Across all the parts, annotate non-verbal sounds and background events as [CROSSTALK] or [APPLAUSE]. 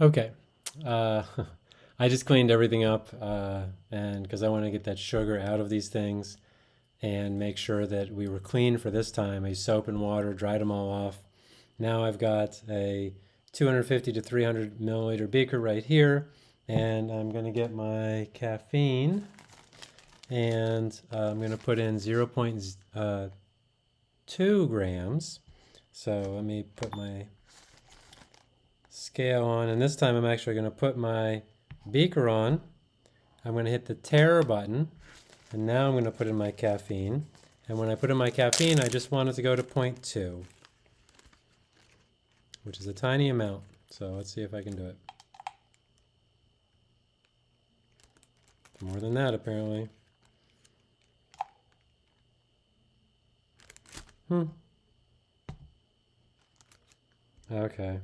Okay. Uh, [LAUGHS] I just cleaned everything up uh, and because I want to get that sugar out of these things and make sure that we were clean for this time. I soap and water, dried them all off. Now I've got a 250 to 300 milliliter beaker right here and I'm going to get my caffeine and uh, I'm going to put in 0.2 uh, grams. So let me put my scale on and this time I'm actually going to put my beaker on. I'm going to hit the tare button and now I'm going to put in my caffeine and when I put in my caffeine I just want it to go to 0.2 which is a tiny amount so let's see if I can do it. More than that apparently. Hmm. Okay.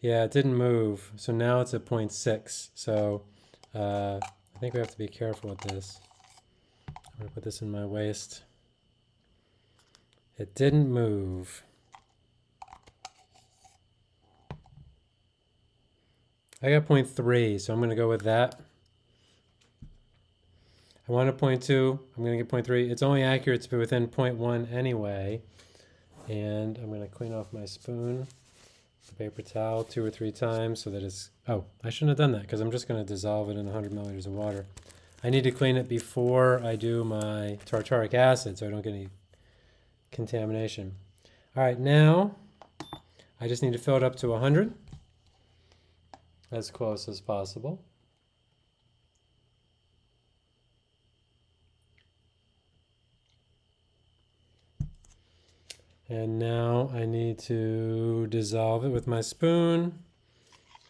Yeah, it didn't move. So now it's at 0.6. So uh, I think we have to be careful with this. I'm going to put this in my waste. It didn't move. I got 0.3, so I'm going to go with that. I want a 0.2. I'm going to get 0.3. It's only accurate to be within 0.1 anyway. And I'm going to clean off my spoon the paper towel two or three times so that it's, oh, I shouldn't have done that because I'm just going to dissolve it in 100 milliliters of water. I need to clean it before I do my tartaric acid so I don't get any contamination. All right, now I just need to fill it up to 100, as close as possible. And now I need to dissolve it with my spoon.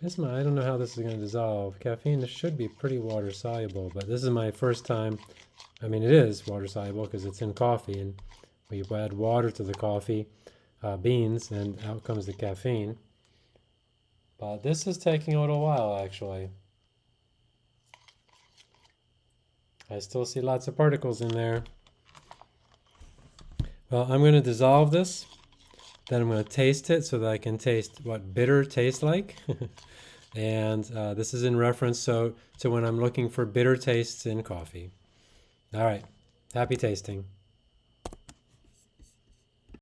This my, I don't know how this is going to dissolve. Caffeine should be pretty water soluble, but this is my first time. I mean, it is water soluble because it's in coffee, and we add water to the coffee uh, beans, and out comes the caffeine. But this is taking a little while, actually. I still see lots of particles in there. Well, I'm going to dissolve this. Then I'm going to taste it so that I can taste what bitter tastes like. [LAUGHS] and uh, this is in reference so to when I'm looking for bitter tastes in coffee. All right. Happy tasting.